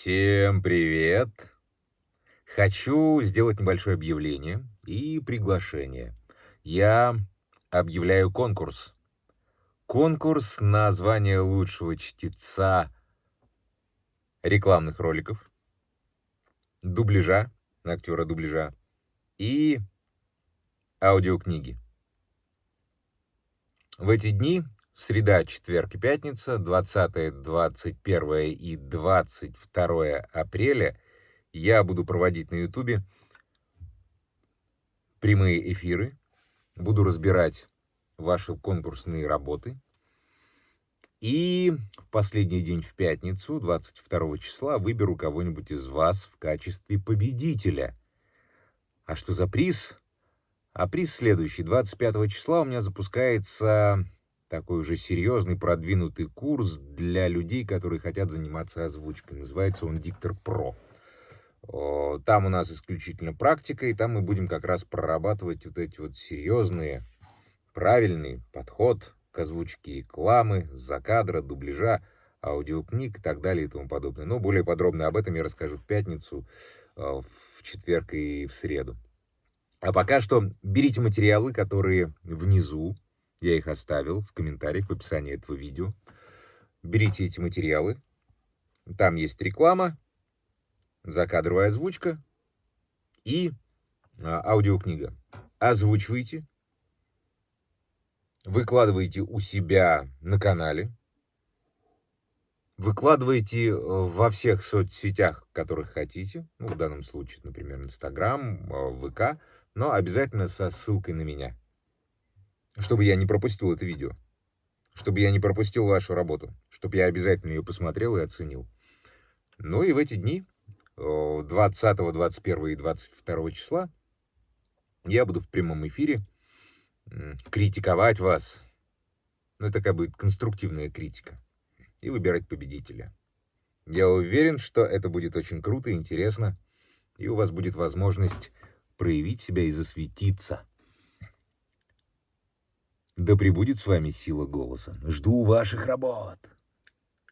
Всем привет! Хочу сделать небольшое объявление и приглашение. Я объявляю конкурс. Конкурс на звание лучшего чтеца рекламных роликов, дубляжа, актера дубляжа и аудиокниги. В эти дни Среда, четверг и пятница, 20, 21 и 22 апреля я буду проводить на ютубе прямые эфиры, буду разбирать ваши конкурсные работы. И в последний день, в пятницу, 22 числа, выберу кого-нибудь из вас в качестве победителя. А что за приз? А приз следующий. 25 числа у меня запускается такой уже серьезный, продвинутый курс для людей, которые хотят заниматься озвучкой. Называется он «Диктор Про». Там у нас исключительно практика, и там мы будем как раз прорабатывать вот эти вот серьезные, правильный подход к озвучке рекламы, закадра, дубляжа, аудиокниг и так далее и тому подобное. Но более подробно об этом я расскажу в пятницу, э, в четверг и в среду. А пока что берите материалы, которые внизу, я их оставил в комментариях в описании этого видео. Берите эти материалы. Там есть реклама, закадровая озвучка и а, аудиокнига. Озвучивайте, выкладывайте у себя на канале, выкладывайте э, во всех соцсетях, которых хотите, ну, в данном случае, например, Инстаграм, э, ВК, но обязательно со ссылкой на меня чтобы я не пропустил это видео, чтобы я не пропустил вашу работу, чтобы я обязательно ее посмотрел и оценил. Ну и в эти дни, 20, 21 и 22 числа, я буду в прямом эфире критиковать вас. Ну, как будет конструктивная критика. И выбирать победителя. Я уверен, что это будет очень круто и интересно. И у вас будет возможность проявить себя и засветиться. Да пребудет с вами сила голоса. Жду ваших работ.